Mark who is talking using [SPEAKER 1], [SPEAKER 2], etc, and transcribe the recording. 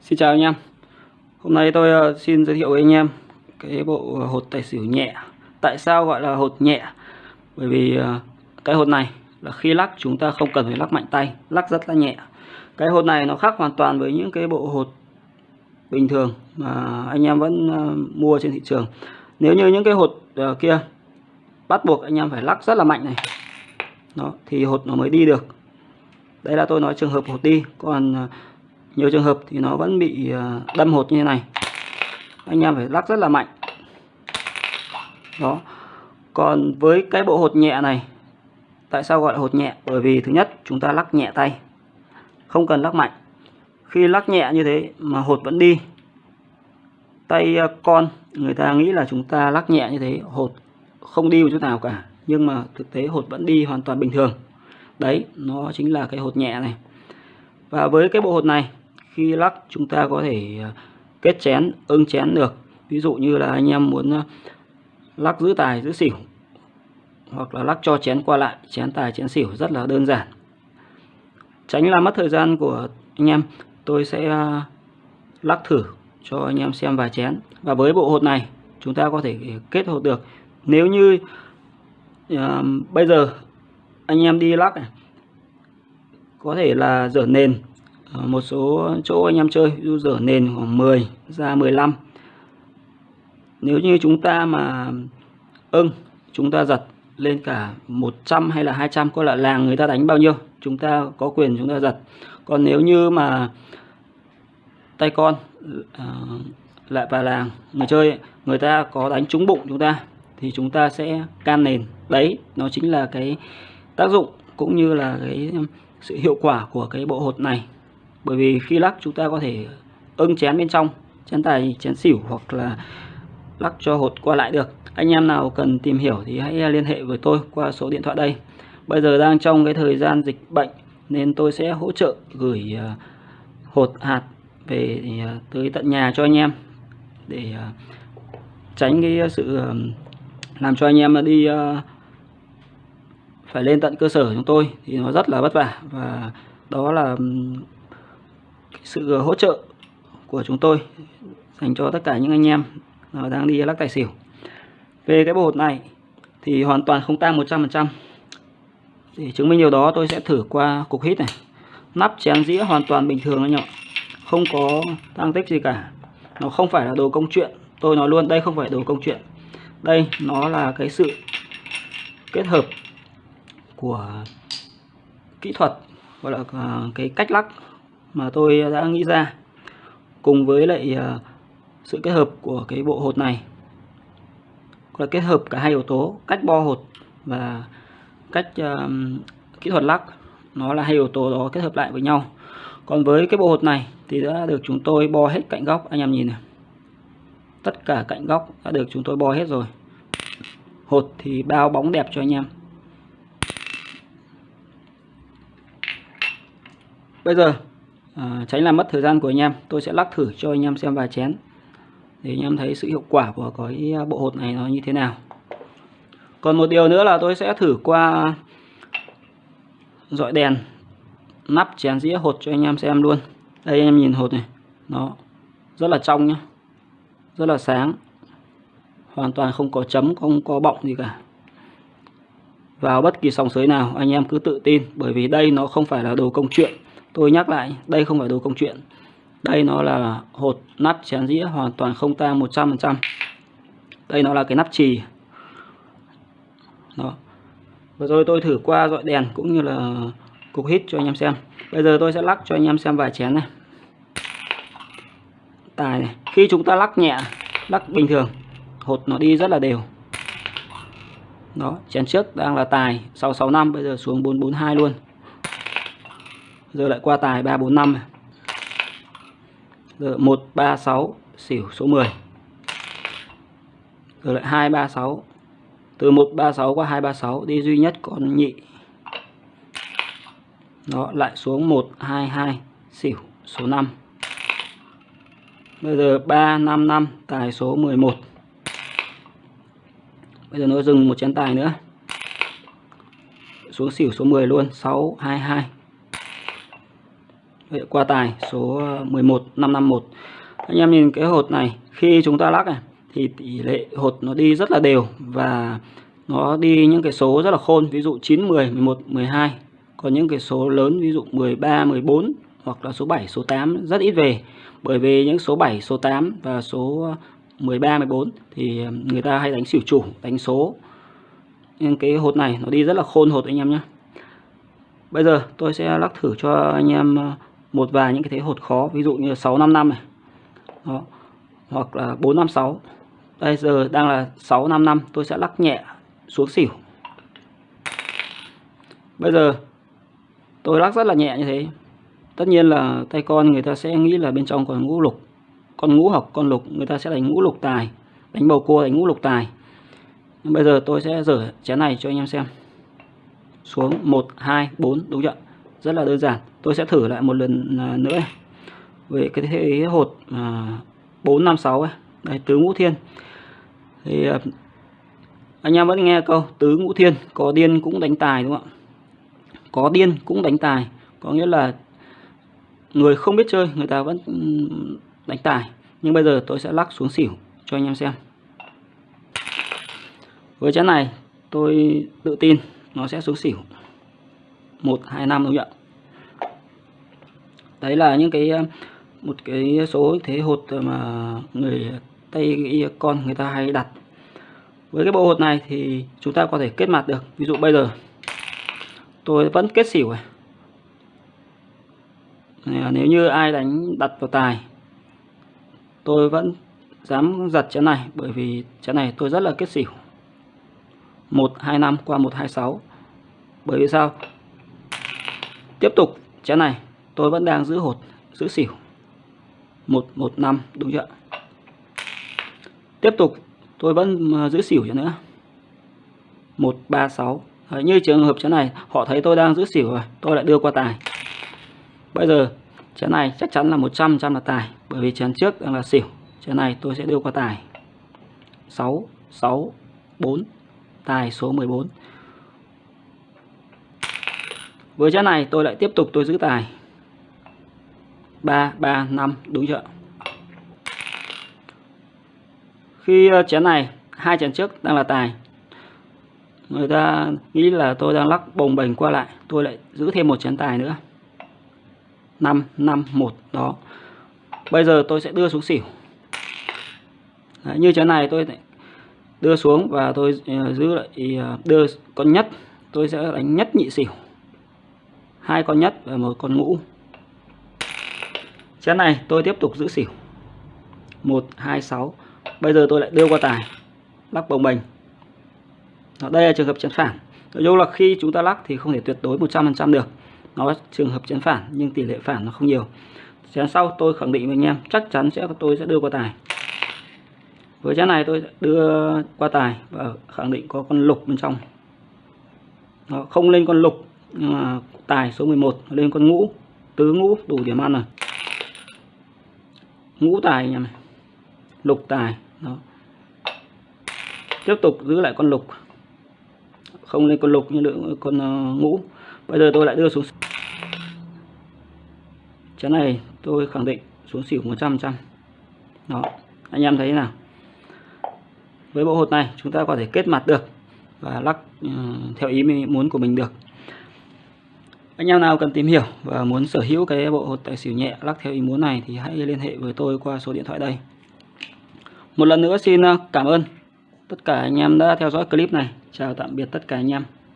[SPEAKER 1] Xin chào anh em. Hôm nay tôi ờ, xin giới thiệu với anh em cái bộ hột tài xỉu nhẹ. Tại sao gọi là hột nhẹ? Bởi vì ờ, cái hột này là khi lắc chúng ta không cần phải lắc mạnh tay, Lắc rất là nhẹ. Cái hột này nó khác hoàn toàn với những cái bộ hột bình thường mà anh em vẫn ờ, mua trên thị trường. Nếu như những cái hột kia bắt buộc anh em phải lắc rất là mạnh này, đó, thì hột nó mới đi được. Đây là tôi nói trường hợp hột đi. Còn nhiều trường hợp thì nó vẫn bị à, đâm hột như thế này. Anh em phải lắc rất là mạnh. Đó. Còn với cái bộ hột nhẹ này, tại sao gọi là hột nhẹ? Bởi vì thứ nhất, chúng ta lắc nhẹ tay, không cần lắc mạnh. Khi lắc nhẹ như thế mà hột vẫn đi, tay à, con, người ta nghĩ là chúng ta lắc nhẹ như thế, hột không đi một chút nào cả. Nhưng mà thực tế hột vẫn đi hoàn toàn bình thường. Đấy, nó chính là cái hột nhẹ này. Và với cái bộ hột này khi lắc chúng ta có thể à, kết chén ưng chén được. Ví dụ như là anh em muốn à, lắc giữ tài giữ xỉu hoặc là lắc cho chén qua lại chén tài chén xỉu rất là đơn giản. Tránh làm mất thời gian của anh em tôi sẽ à, lắc thử cho anh em xem vài chén. Và với bộ hột này chúng ta có thể kết hột được. Nếu như uh, bây giờ anh em đi lắc này có thể là dở nền Ờ, một số chỗ anh em chơi user dở nền khoảng 10 ra 15 nếu như chúng ta mà ưng chúng ta giật lên cả 100 hay là 200 có là làng người ta đánh bao nhiêu chúng ta có quyền chúng ta giật. Còn nếu như mà tay con uh, lại vào làng người chơi người ta có đánh trúng bụng chúng ta thì chúng ta sẽ can nền. Đấy nó chính là cái tác dụng cũng như là cái sự hiệu quả của cái bộ hột này bởi vì khi lắc, chúng ta có thể ưng chén bên trong, chén tài, chén xỉu hoặc là lắc cho hột qua lại được. Anh em nào cần tìm hiểu thì hãy liên hệ với tôi qua số điện thoại đây. Bây giờ đang trong cái thời gian dịch bệnh nên tôi sẽ hỗ trợ gửi à, hột, hạt về à, tới tận nhà cho anh em để à, tránh cái sự làm cho anh em đi phải lên tận cơ sở chúng tôi thì nó rất là vất vả. Và đó là sự hỗ trợ của chúng tôi dành cho tất cả những anh em đang đi lắc tài xỉu. Về cái bộ hột này thì hoàn toàn không tăng 100% để chứng minh điều đó, tôi sẽ thử qua cục hít này. Nắp chén dĩa hoàn toàn bình thường anh em không có tăng tích gì cả. Nó không phải là đồ công chuyện. Tôi nói luôn, đây không phải đồ công chuyện. Đây nó là cái sự kết hợp của kỹ thuật, gọi là à, cái cách lắc mà tôi đã nghĩ ra cùng với lại ờ, sự kết hợp của cái bộ hột này. Là kết hợp cả hai yếu tố cách bo hột và cách uh, kỹ thuật lắc. Nó là hai yếu tố đó kết hợp lại với nhau. Còn với cái bộ hột này thì đã được chúng tôi bo hết cạnh góc. Anh em nhìn này. Tất cả cạnh góc đã được chúng tôi bo hết rồi. Hột thì bao bóng đẹp cho anh em. Bây giờ à, tránh làm mất thời gian của anh em. Tôi sẽ lắc thử cho anh em xem vài chén. Để anh em thấy sự hiệu quả của cái à, bộ hột này nó như thế nào. Còn một điều nữa là tôi sẽ thử qua dọi đèn nắp chén dĩa hột cho anh em xem luôn. Đây anh em nhìn hột này. Nó rất là trong nhá. Rất là sáng. Hoàn toàn không có chấm không có bọng gì cả. Vào bất kỳ sòng sới nào anh em cứ tự tin. Bởi vì đây nó không phải là đồ công chuyện tôi nhắc lại, đây không phải đồ công chuyện. Đây nó là hột nắp chén dĩa hoàn toàn không tang 100% đây nó là cái nắp trì đó. Vừa rồi tôi thử qua dọi đèn cũng như là cục hít cho anh em xem. Bây giờ tôi sẽ lắc cho anh em xem vài chén này. Tài này, khi chúng ta lắc nhẹ, lắc bình thường, hột nó đi rất là đều. Đó, chén trước đang là tài 665 bây giờ xuống 442 luôn giờ lại qua tài 345 này. Giờ 136 xỉu số 10. Giờ lại 236. Từ 136 qua 236 đi duy nhất con nhị. Đó, lại xuống 122 xỉu số 5. Bây giờ 355 tài số 11. Bây giờ nó dừng một chén tài nữa. Xuống xỉu số 10 luôn 622 qua tài số ờ, 11551 anh em nhìn cái hột này, khi chúng ta lắc này, thì tỷ lệ hột nó đi rất là đều và nó đi những cái số rất là khôn, ví dụ 9 10 11 12 còn những cái số lớn, ví dụ 13 14 hoặc là số 7 số 8 rất ít về. Bởi vì những số 7 số 8 và số ờ, 13 14 thì ờ, người ta hay đánh xỉu chủ, đánh số. Nhưng cái hột này nó đi rất là khôn hột anh em nhé. Bây giờ tôi sẽ lắc thử cho anh em một vài những cái thế hột khó, ví dụ như 655 này. Đó. hoặc là 456 đây, giờ đang là 655 tôi sẽ lắc nhẹ xuống xỉu. Bây giờ, tôi lắc rất là nhẹ như thế. Tất nhiên là tay con người ta sẽ nghĩ là bên trong còn ngũ lục. Con ngũ học, con lục, người ta sẽ đánh ngũ lục tài. Đánh bầu cua, đánh ngũ lục tài. Nhưng bây giờ tôi sẽ dở chén này cho anh em xem. Xuống 1 2 4 đúng chưa rất là đơn giản. Tôi sẽ thử lại một lần à, nữa. Về cái thế hột à, 456 ấy. đây tứ ngũ thiên. Thì à, anh em vẫn nghe câu tứ ngũ thiên có điên cũng đánh tài đúng không ạ? Có điên cũng đánh tài. Có nghĩa là người không biết chơi người ta vẫn đánh tài. Nhưng bây giờ tôi sẽ lắc xuống xỉu cho anh em xem. Với chén này tôi tự tin nó sẽ xuống xỉu. Một hai năm đúng không ạ? Đấy là những cái ờ, một cái số thế hột mà người tây con người ta hay đặt. Với cái bộ hột này thì chúng ta có thể kết mặt được. Ví dụ bây giờ, tôi vẫn kết xỉu này. Nếu như ai đánh, đặt vào tài, tôi vẫn dám giật chén này, bởi vì chén này tôi rất là kết xỉu. 125 qua 126 bởi vì sao? Tiếp tục chén này tôi vẫn đang giữ hột giữ xỉu. 115 đúng chưa tiếp tục tôi vẫn ờ, giữ xỉu cho nữa. 136 Đấy, như trường hợp chén này họ thấy tôi đang giữ xỉu rồi tôi lại đưa qua tài. Bây giờ chén này chắc chắn là 100 trăm là tài bởi vì chén trước đang là xỉu. Chén này tôi sẽ đưa qua tài. 6 6 4 tài số 14 với chén này tôi lại tiếp tục tôi giữ tài. 3 3 5 đúng chưa khi ờ, chén này hai chén trước đang là tài. Người ta nghĩ là tôi đang lắc bồng bềnh qua lại tôi lại giữ thêm một chén tài nữa. 5 5 1 đó. Bây giờ tôi sẽ đưa xuống xỉu. Đấy, như chén này tôi đưa xuống và tôi ờ, giữ lại ờ, đưa con nhất tôi sẽ đánh nhất nhị xỉu. Hai con nhất và một con ngũ chén này tôi tiếp tục giữ xỉu. 1 2 6 bây giờ tôi lại đưa qua tài. Lắc bồng bềnh. Đây là trường hợp chén phản. Nói chung là khi chúng ta lắc thì không thể tuyệt đối 100% được. Nó trường hợp chén phản, nhưng tỷ lệ phản nó không nhiều. Chén sau tôi khẳng định với anh em, chắc chắn sẽ, tôi sẽ đưa qua tài. Với chén này tôi đưa qua tài và khẳng định có con lục bên trong. Nó không lên con lục, nhưng mà tài số 11 lên con ngũ, tứ ngũ, đủ điểm ăn rồi ngũ tài anh em này. Lục tài, đó. Tiếp tục giữ lại con lục. Không lên con lục như lượng con ờ, ngũ. Bây giờ tôi lại đưa xuống chén này tôi khẳng định xuống xỉu 100 trăm đó, anh em thấy thế nào. Với bộ hột này, chúng ta có thể kết mặt được và lắc ờ, theo ý muốn của mình được anh em nào cần tìm hiểu và muốn sở hữu cái bộ hột tài xỉu nhẹ lắc theo ý muốn này thì hãy liên hệ với tôi qua số điện thoại đây. Một lần nữa xin à, cảm ơn tất cả anh em đã theo dõi clip này. Chào tạm biệt tất cả anh em.